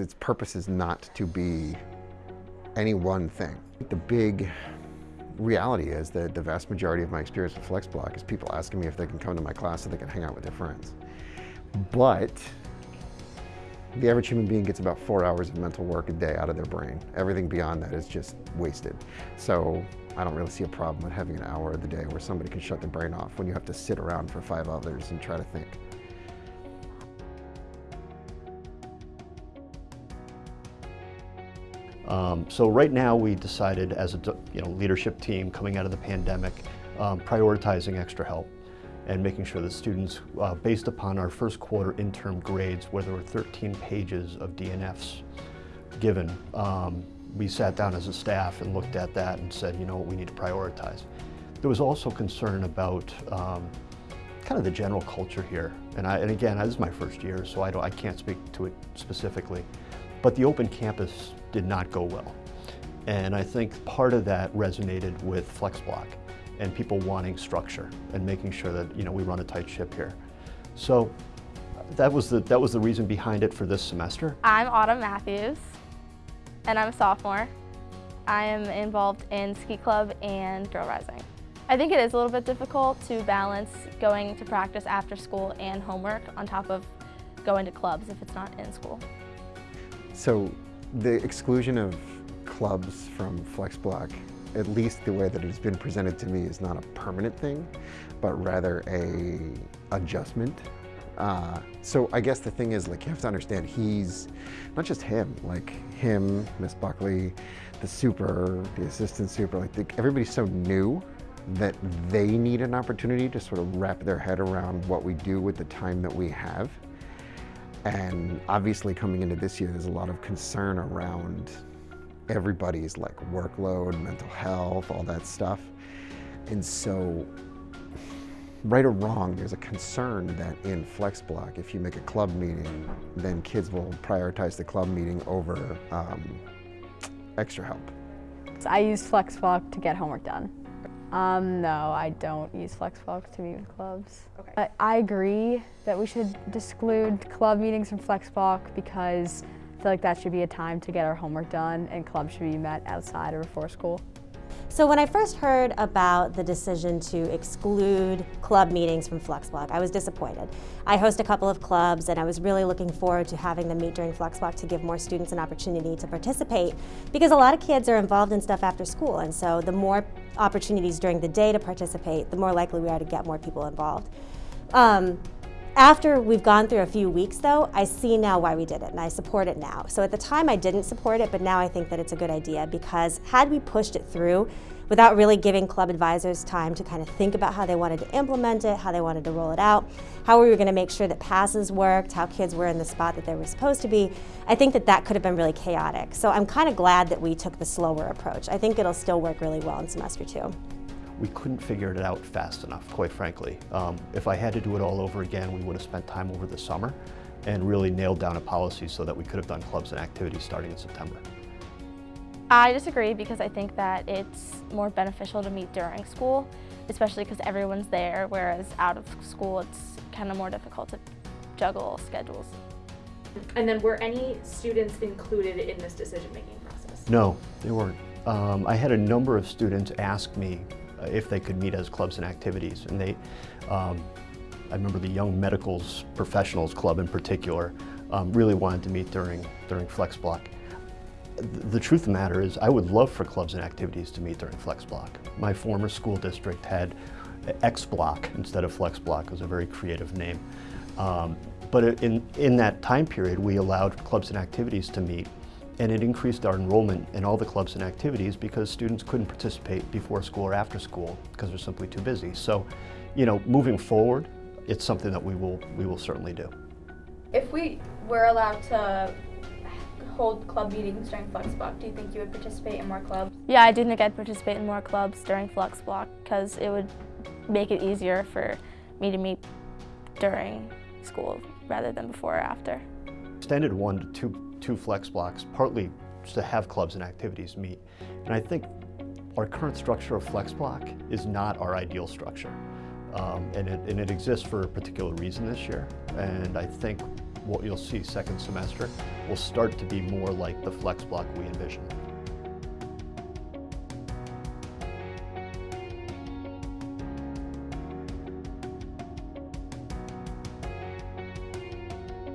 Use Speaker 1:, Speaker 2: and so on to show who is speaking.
Speaker 1: Its purpose is not to be any one thing. The big reality is that the vast majority of my experience with FlexBlock is people asking me if they can come to my class so they can hang out with their friends. But the average human being gets about four hours of mental work a day out of their brain. Everything beyond that is just wasted. So I don't really see a problem with having an hour of the day where somebody can shut their brain off when you have to sit around for five others and try to think.
Speaker 2: Um, so right now we decided as a you know, leadership team coming out of the pandemic, um, prioritizing extra help and making sure that students, uh, based upon our first quarter interim grades where there were 13 pages of DNFs given, um, we sat down as a staff and looked at that and said, you know what, we need to prioritize. There was also concern about um, kind of the general culture here. And, I, and again, this is my first year, so I, don't, I can't speak to it specifically. But the open campus did not go well. And I think part of that resonated with FlexBlock and people wanting structure and making sure that you know we run a tight ship here. So that was the that was the reason behind it for this semester.
Speaker 3: I'm Autumn Matthews and I'm a sophomore. I am involved in ski club and Girl rising. I think it is a little bit difficult to balance going to practice after school and homework on top of going to clubs if it's not in school.
Speaker 1: So the exclusion of clubs from FlexBlock, at least the way that it has been presented to me, is not a permanent thing, but rather a adjustment. Uh, so I guess the thing is, like, you have to understand, he's, not just him, like him, Miss Buckley, the super, the assistant super, like the, everybody's so new that they need an opportunity to sort of wrap their head around what we do with the time that we have. And obviously coming into this year, there's a lot of concern around everybody's like workload, mental health, all that stuff. And so, right or wrong, there's a concern that in FlexBlock, if you make a club meeting, then kids will prioritize the club meeting over um, extra help.
Speaker 4: I use FlexBlock to get homework done. Um, no, I don't use FlexBlock to meet with clubs. Okay. I, I agree that we should exclude club meetings from FlexBlock because I feel like that should be a time to get our homework done and clubs should be met outside or before school.
Speaker 5: So when I first heard about the decision to exclude club meetings from FlexBlock, I was disappointed. I host a couple of clubs and I was really looking forward to having them meet during FlexBlock to give more students an opportunity to participate because a lot of kids are involved in stuff after school and so the more opportunities during the day to participate, the more likely we are to get more people involved. Um, after we've gone through a few weeks though, I see now why we did it and I support it now. So at the time I didn't support it, but now I think that it's a good idea because had we pushed it through without really giving club advisors time to kind of think about how they wanted to implement it, how they wanted to roll it out, how we were going to make sure that passes worked, how kids were in the spot that they were supposed to be, I think that that could have been really chaotic. So I'm kind of glad that we took the slower approach. I think it'll still work really well in semester two
Speaker 2: we couldn't figure it out fast enough, quite frankly. Um, if I had to do it all over again, we would have spent time over the summer and really nailed down a policy so that we could have done clubs and activities starting in September.
Speaker 3: I disagree because I think that it's more beneficial to meet during school, especially because everyone's there, whereas out of school it's kind of more difficult to juggle schedules.
Speaker 6: And then were any students included in this decision-making process?
Speaker 2: No, they weren't. Um, I had a number of students ask me if they could meet as clubs and activities. And they, um, I remember the Young Medicals Professionals Club in particular, um, really wanted to meet during, during Flex Block. The truth of the matter is I would love for clubs and activities to meet during Flex Block. My former school district had X-Block instead of FlexBlock. It was a very creative name. Um, but in, in that time period, we allowed clubs and activities to meet and it increased our enrollment in all the clubs and activities because students couldn't participate before school or after school because they're simply too busy. So, you know, moving forward, it's something that we will, we will certainly do.
Speaker 6: If we were allowed to hold club meetings during FlexBlock, do you think you would participate in more clubs?
Speaker 3: Yeah, I do think I'd participate in more clubs during FlexBlock because it would make it easier for me to meet during school rather than before or after.
Speaker 2: Extended one to two two flex blocks, partly to have clubs and activities meet. And I think our current structure of flex block is not our ideal structure. Um, and, it, and it exists for a particular reason this year. And I think what you'll see second semester will start to be more like the flex block we envision.